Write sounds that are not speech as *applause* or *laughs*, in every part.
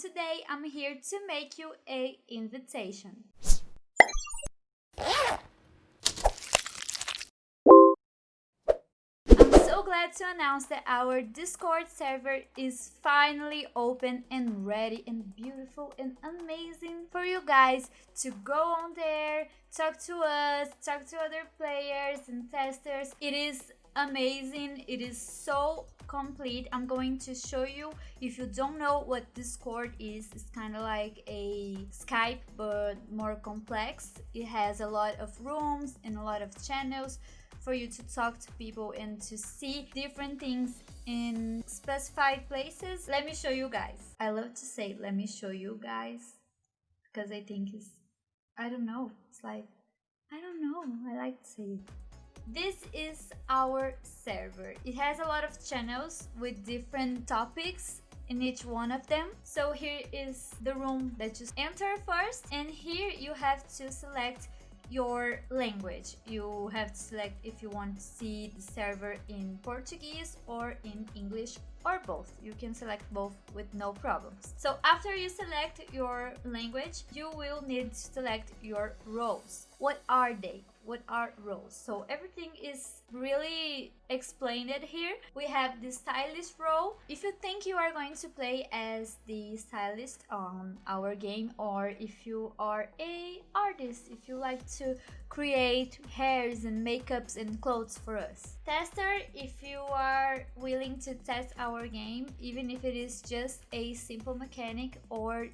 today I'm here to make you a invitation. I'm so glad to announce that our Discord server is finally open and ready and beautiful and amazing for you guys to go on there, talk to us, talk to other players and testers. It is amazing. It is so complete. I'm going to show you. If you don't know what Discord is, it's kind of like a Skype but more complex. It has a lot of rooms and a lot of channels for you to talk to people and to see different things in specified places. Let me show you guys. I love to say let me show you guys because I think it's I don't know. It's like I don't know. I like to say it. This is our server. It has a lot of channels with different topics in each one of them. So here is the room that you enter first and here you have to select your language. You have to select if you want to see the server in Portuguese or in English or both. You can select both with no problems. So after you select your language, you will need to select your roles. What are they? what are roles. So everything is really explained here. We have the stylist role. If you think you are going to play as the stylist on our game or if you are a artist, if you like to create hairs and makeups and clothes for us. Tester, if you are willing to test our game, even if it is just a simple mechanic or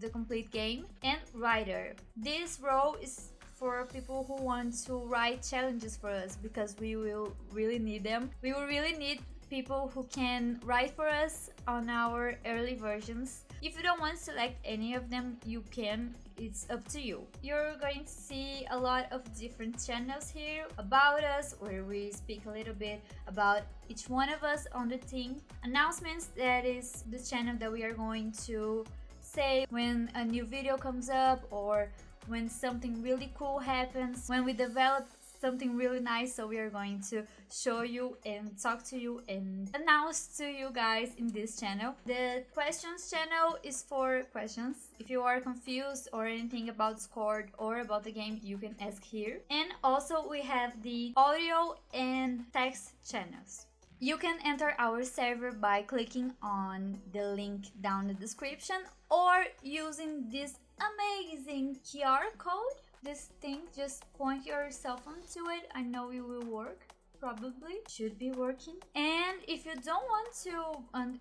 the complete game and writer. This role is for people who want to write challenges for us because we will really need them. We will really need people who can write for us on our early versions. If you don't want to select any of them, you can. It's up to you. You're going to see a lot of different channels here about us where we speak a little bit about each one of us on the team. Announcements, that is the channel that we are going to say when a new video comes up or when something really cool happens, when we develop something really nice so we are going to show you and talk to you and announce to you guys in this channel. The questions channel is for questions. If you are confused or anything about Discord or about the game you can ask here. And also we have the audio and text channels. You can enter our server by clicking on the link down the description or using this amazing QR code. This thing, just point your cell phone to it. I know it will work. Probably should be working. And if you don't want to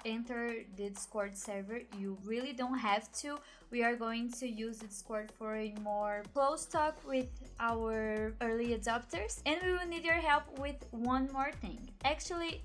enter the discord server you really don't have to. We are going to use discord for a more close talk with our early adopters. And we will need your help with one more thing. Actually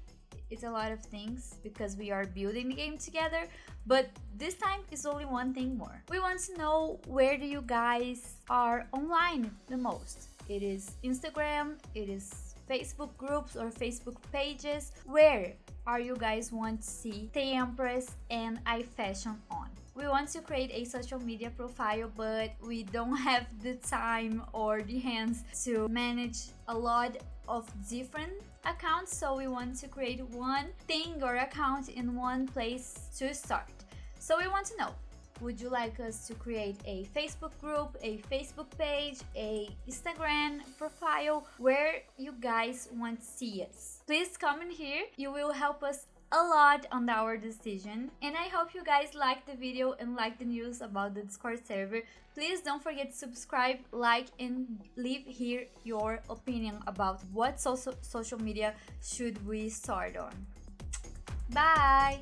it's a lot of things because we are building the game together but this time is only one thing more. We want to know where do you guys are online the most? It is instagram it is facebook groups or facebook pages. Where are you guys want to see the empress and I Fashion on? We want to create a social media profile but we don't *laughs* have the time or the hands to manage a lot of different accounts so we want to create one thing or account in one place to start. So we want to know would you like us to create a Facebook group, a Facebook page, a Instagram profile where you guys want to see us? Please comment here. You will help us a lot on our decision and I hope you guys like the video and like the news about the Discord server. Please don't forget to subscribe, like and leave here your opinion about what social, social media should we start on. Bye!